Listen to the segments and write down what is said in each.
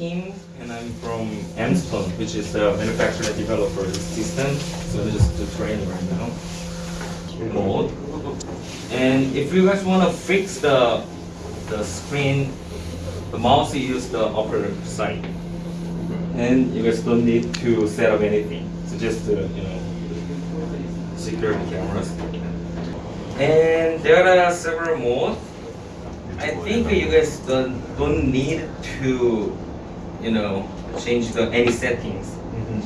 and I'm from Amston, which is the manufacturer developer system. So this is the training right now. And if you guys want to fix the the screen, the mouse use the upper side, and you guys don't need to set up anything. So just uh, you know security cameras. And there are several modes. I think you guys don't don't need to, you know, change the any settings.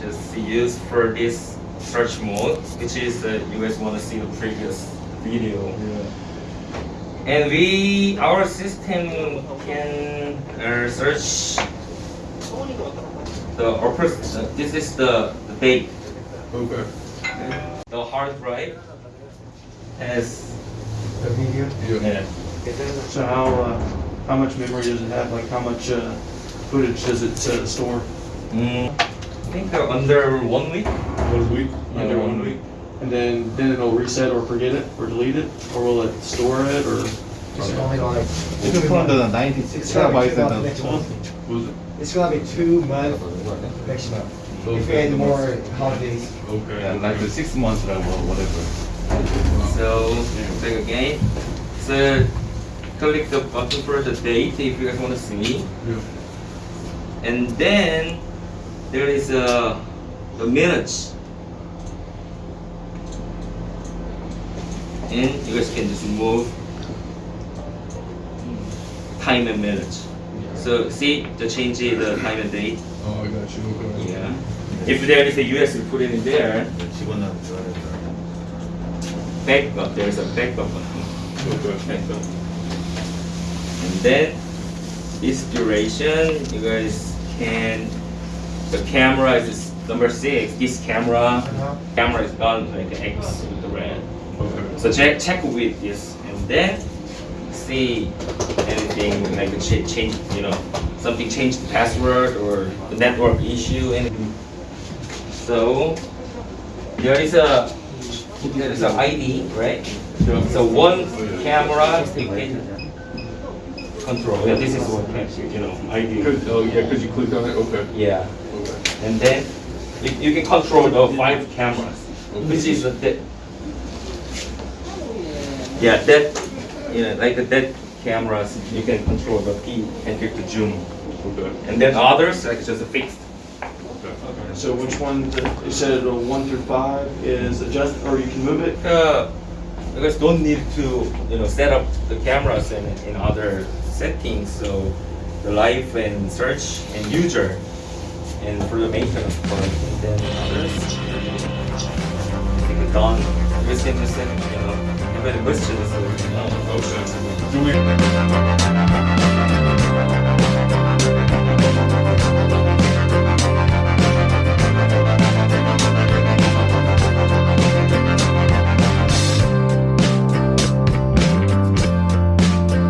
Just use for this search mode, which is uh, you guys want to see the previous video. And we, our system can uh, search the upper. Uh, this is the, the date. Okay. The hard drive has The video? Yeah. yeah, So how, uh, how much memory does it have? Like how much, uh, footage does it uh, store? Mm, I think they're under one week. One week? Under one week? And then, then it'll reset or forget it or delete it? Or will it store it or? It's only like. You can put the 96 It's gonna be terabytes two in months next month. Was it? It's gonna be two months next month. If we add more holidays. Okay. yeah, like the six months or whatever. So back again. So click the button for the date if you guys want to see, Yeah. And then there is a the minutes, and you guys can just move time and minutes. So see the change the time and date. Oh, I got you. Okay. Yeah. If there is a US, you put it in there. Backup. There is a backup button. Backup. And then this duration, you guys can. The camera is number six. This camera, Uh-huh. camera is gone like an X with the red. Okay. So check check with this, and then see anything like a cha- change, you know, something changed the password or the network issue, anything. So there is a there is a ID, right? So one camera you can control. Yeah, this is what camera, you know, ID. Cause, oh, yeah, because you clicked on it? Okay. Yeah, Okay. and then you, you can control the five cameras, which is the yeah that you know like that cameras you can control the P and click the zoom, Okay. and then others like just fixed. Okay. So which one, you said uh, one through five is adjust, or you can move it? Uh, you guys don't need to you know set up the cameras in, in other settings. So the live and search and user, and for the maintenance part, and then others. I think it's done. Just you know, if any questions, you know. Okay. Do we?